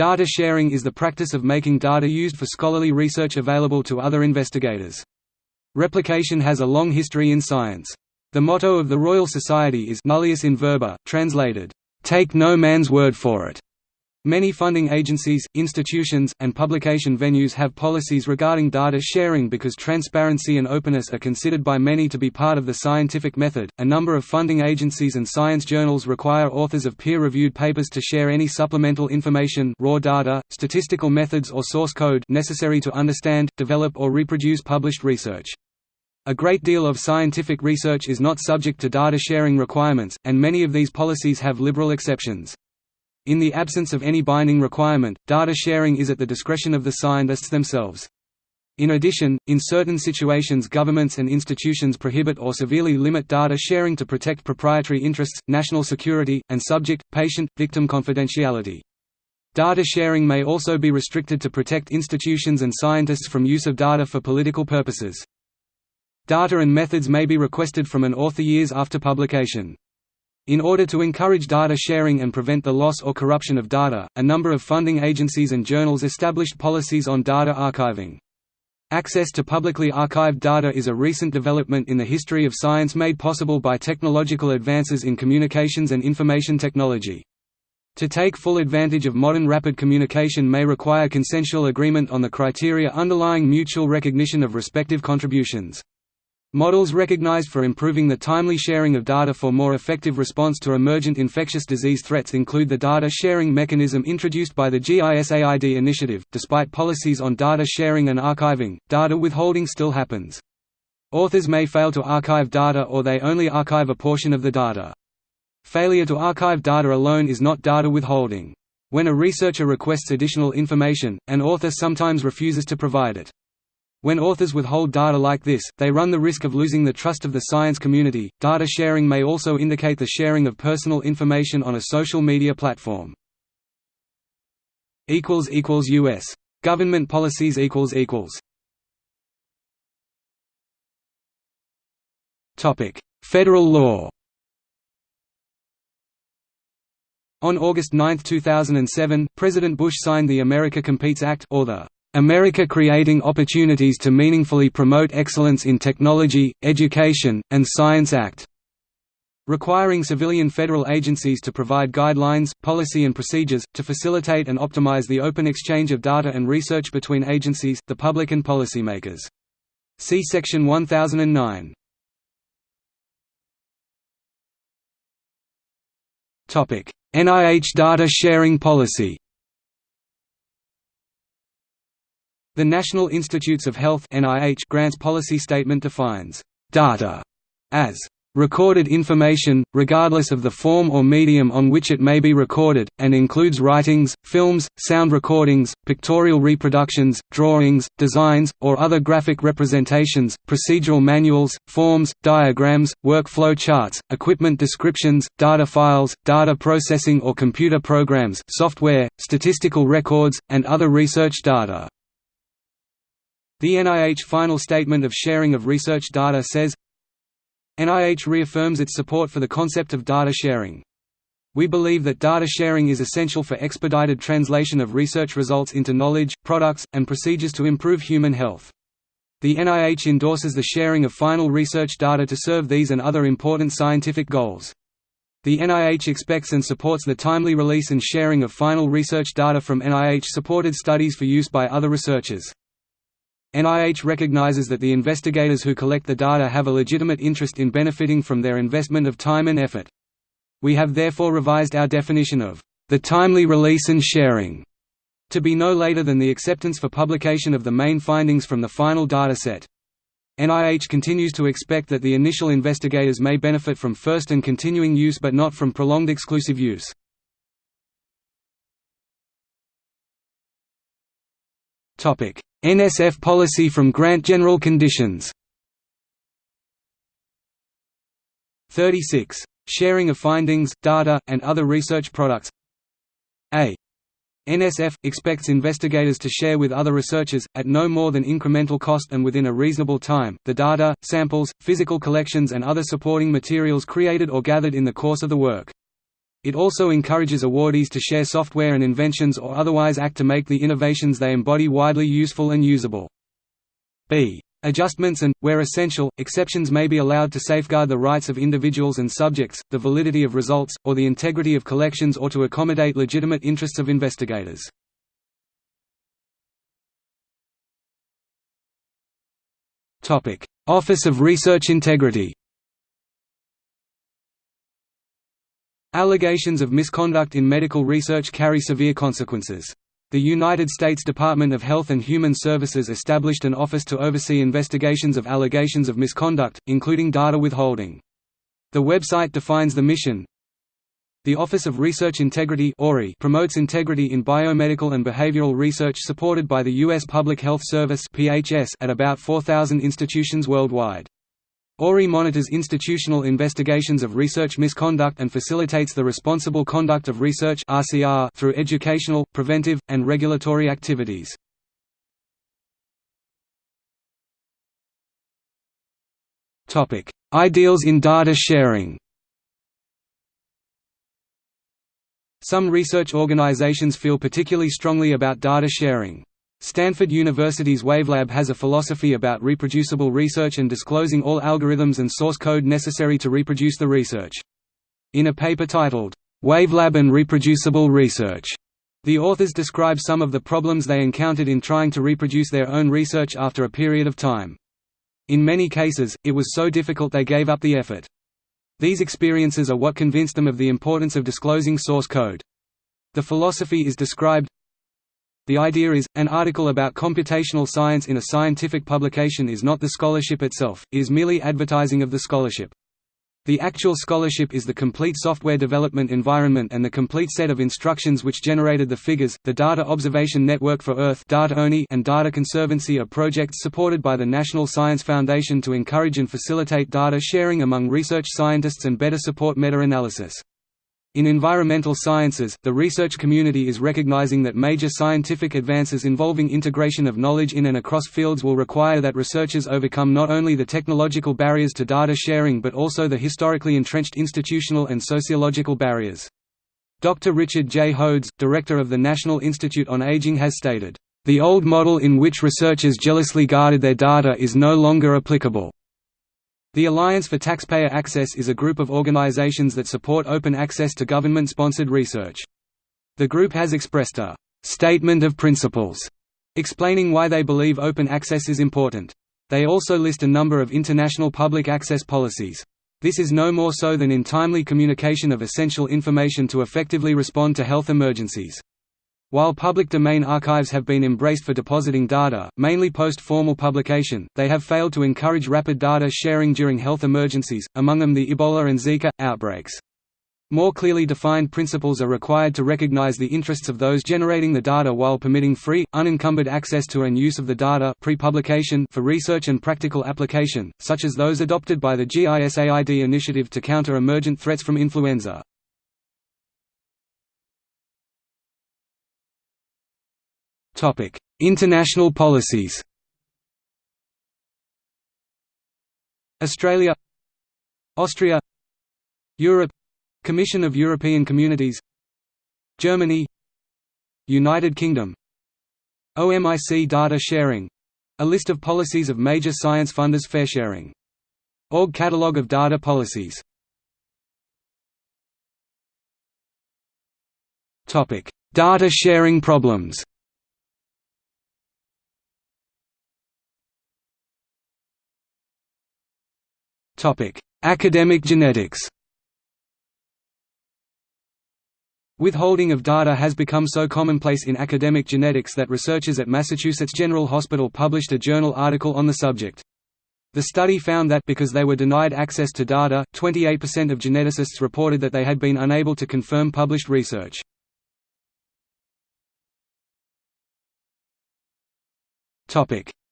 Data sharing is the practice of making data used for scholarly research available to other investigators. Replication has a long history in science. The motto of the Royal Society is nullius in verba, translated, "'Take no man's word for it'". Many funding agencies, institutions, and publication venues have policies regarding data sharing because transparency and openness are considered by many to be part of the scientific method. A number of funding agencies and science journals require authors of peer-reviewed papers to share any supplemental information, raw data, statistical methods or source code necessary to understand, develop or reproduce published research. A great deal of scientific research is not subject to data sharing requirements, and many of these policies have liberal exceptions. In the absence of any binding requirement, data sharing is at the discretion of the scientists themselves. In addition, in certain situations governments and institutions prohibit or severely limit data sharing to protect proprietary interests, national security, and subject, patient, victim confidentiality. Data sharing may also be restricted to protect institutions and scientists from use of data for political purposes. Data and methods may be requested from an author years after publication. In order to encourage data sharing and prevent the loss or corruption of data, a number of funding agencies and journals established policies on data archiving. Access to publicly archived data is a recent development in the history of science made possible by technological advances in communications and information technology. To take full advantage of modern rapid communication may require consensual agreement on the criteria underlying mutual recognition of respective contributions. Models recognized for improving the timely sharing of data for more effective response to emergent infectious disease threats include the data sharing mechanism introduced by the GISAID initiative. Despite policies on data sharing and archiving, data withholding still happens. Authors may fail to archive data or they only archive a portion of the data. Failure to archive data alone is not data withholding. When a researcher requests additional information, an author sometimes refuses to provide it. When authors withhold data like this, they run the risk of losing the trust of the science community. Data sharing may also indicate the sharing of personal information on a social media platform. equals equals US government policies equals equals Topic: Federal law. On August 9, 2007, President Bush signed the America Competes Act or the America Creating Opportunities to Meaningfully Promote Excellence in Technology, Education, and Science Act requiring civilian federal agencies to provide guidelines, policy and procedures, to facilitate and optimize the open exchange of data and research between agencies, the public and policymakers. See Section 1009. NIH data sharing policy The National Institutes of Health grants policy statement defines data as recorded information, regardless of the form or medium on which it may be recorded, and includes writings, films, sound recordings, pictorial reproductions, drawings, designs, or other graphic representations, procedural manuals, forms, diagrams, workflow charts, equipment descriptions, data files, data processing or computer programs software, statistical records, and other research data. The NIH final statement of sharing of research data says, NIH reaffirms its support for the concept of data sharing. We believe that data sharing is essential for expedited translation of research results into knowledge, products, and procedures to improve human health. The NIH endorses the sharing of final research data to serve these and other important scientific goals. The NIH expects and supports the timely release and sharing of final research data from NIH-supported studies for use by other researchers. NIH recognizes that the investigators who collect the data have a legitimate interest in benefiting from their investment of time and effort. We have therefore revised our definition of the timely release and sharing to be no later than the acceptance for publication of the main findings from the final dataset. NIH continues to expect that the initial investigators may benefit from first and continuing use but not from prolonged exclusive use. NSF policy from grant general conditions 36. Sharing of findings, data, and other research products A. NSF – expects investigators to share with other researchers, at no more than incremental cost and within a reasonable time, the data, samples, physical collections and other supporting materials created or gathered in the course of the work. It also encourages awardees to share software and inventions or otherwise act to make the innovations they embody widely useful and usable. b. Adjustments and, where essential, exceptions may be allowed to safeguard the rights of individuals and subjects, the validity of results, or the integrity of collections or to accommodate legitimate interests of investigators. Office of Research Integrity Allegations of misconduct in medical research carry severe consequences. The United States Department of Health and Human Services established an office to oversee investigations of allegations of misconduct, including data withholding. The website defines the mission. The Office of Research Integrity promotes integrity in biomedical and behavioral research supported by the U.S. Public Health Service at about 4,000 institutions worldwide. ORI monitors institutional investigations of research misconduct and facilitates the responsible conduct of research through educational, preventive, and regulatory activities. Ideals in data sharing Some research organizations feel particularly strongly about data sharing. Stanford University's Wavelab has a philosophy about reproducible research and disclosing all algorithms and source code necessary to reproduce the research. In a paper titled, Wavelab and Reproducible Research, the authors describe some of the problems they encountered in trying to reproduce their own research after a period of time. In many cases, it was so difficult they gave up the effort. These experiences are what convinced them of the importance of disclosing source code. The philosophy is described the idea is, an article about computational science in a scientific publication is not the scholarship itself, it is merely advertising of the scholarship. The actual scholarship is the complete software development environment and the complete set of instructions which generated the figures. The Data Observation Network for Earth and Data Conservancy are projects supported by the National Science Foundation to encourage and facilitate data sharing among research scientists and better support meta-analysis. In environmental sciences, the research community is recognizing that major scientific advances involving integration of knowledge in and across fields will require that researchers overcome not only the technological barriers to data sharing but also the historically entrenched institutional and sociological barriers. Dr. Richard J. Hodes, director of the National Institute on Aging has stated, "...the old model in which researchers jealously guarded their data is no longer applicable." The Alliance for Taxpayer Access is a group of organizations that support open access to government-sponsored research. The group has expressed a «statement of principles» explaining why they believe open access is important. They also list a number of international public access policies. This is no more so than in timely communication of essential information to effectively respond to health emergencies. While public domain archives have been embraced for depositing data, mainly post-formal publication, they have failed to encourage rapid data sharing during health emergencies, among them the Ebola and Zika, outbreaks. More clearly defined principles are required to recognize the interests of those generating the data while permitting free, unencumbered access to and use of the data pre-publication for research and practical application, such as those adopted by the GISAID initiative to counter emergent threats from influenza. International policies Australia Austria Europe Commission of European Communities Germany United Kingdom OMIC data sharing a list of policies of major science funders fair sharing. Org Catalogue of data policies Data sharing problems Academic genetics Withholding of data has become so commonplace in academic genetics that researchers at Massachusetts General Hospital published a journal article on the subject. The study found that because they were denied access to data, 28% of geneticists reported that they had been unable to confirm published research.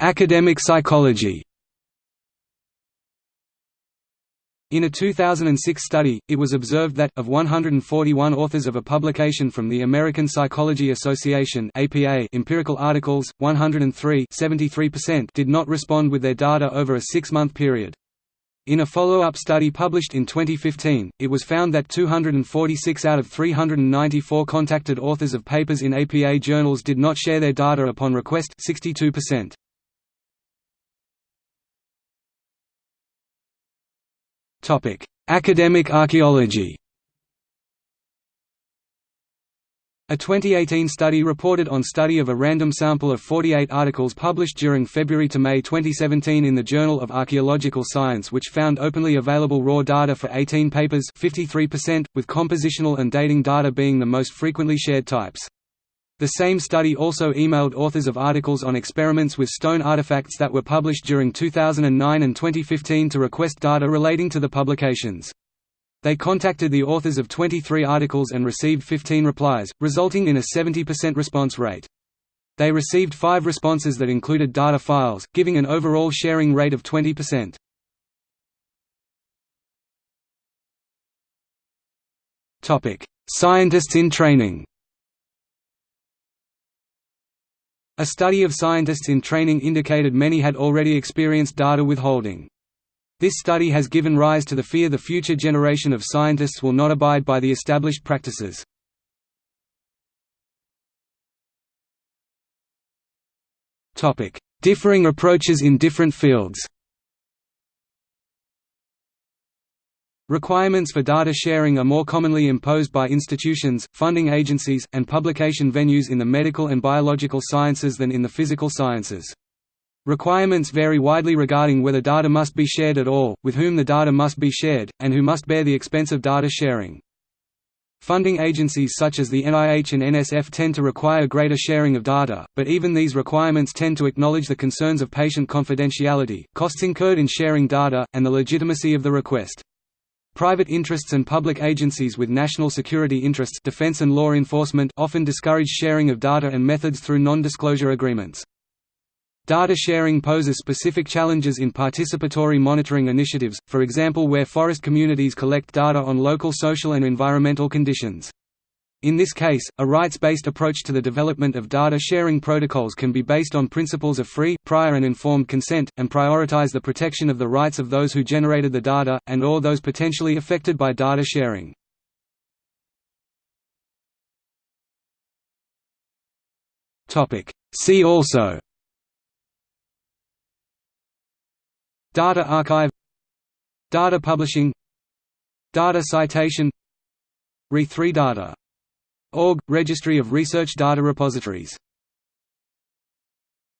Academic psychology In a 2006 study, it was observed that, of 141 authors of a publication from the American Psychology Association empirical articles, 103 did not respond with their data over a six-month period. In a follow-up study published in 2015, it was found that 246 out of 394 contacted authors of papers in APA journals did not share their data upon request 62%. Academic archaeology A 2018 study reported on study of a random sample of 48 articles published during February to May 2017 in the Journal of Archaeological Science which found openly available raw data for 18 papers 53%, with compositional and dating data being the most frequently shared types. The same study also emailed authors of articles on experiments with stone artifacts that were published during 2009 and 2015 to request data relating to the publications. They contacted the authors of 23 articles and received 15 replies, resulting in a 70% response rate. They received five responses that included data files, giving an overall sharing rate of 20%. Scientists in training A study of scientists in training indicated many had already experienced data withholding. This study has given rise to the fear the future generation of scientists will not abide by the established practices. Differing approaches in different fields Requirements for data sharing are more commonly imposed by institutions, funding agencies, and publication venues in the medical and biological sciences than in the physical sciences. Requirements vary widely regarding whether data must be shared at all, with whom the data must be shared, and who must bear the expense of data sharing. Funding agencies such as the NIH and NSF tend to require greater sharing of data, but even these requirements tend to acknowledge the concerns of patient confidentiality, costs incurred in sharing data, and the legitimacy of the request. Private interests and public agencies with national security interests defense and law enforcement often discourage sharing of data and methods through non-disclosure agreements. Data sharing poses specific challenges in participatory monitoring initiatives, for example where forest communities collect data on local social and environmental conditions. In this case, a rights-based approach to the development of data sharing protocols can be based on principles of free, prior and informed consent, and prioritize the protection of the rights of those who generated the data, and or those potentially affected by data sharing. See also. Data archive. Data publishing. Data citation. Re3 Data. Org – Registry of Research Data Repositories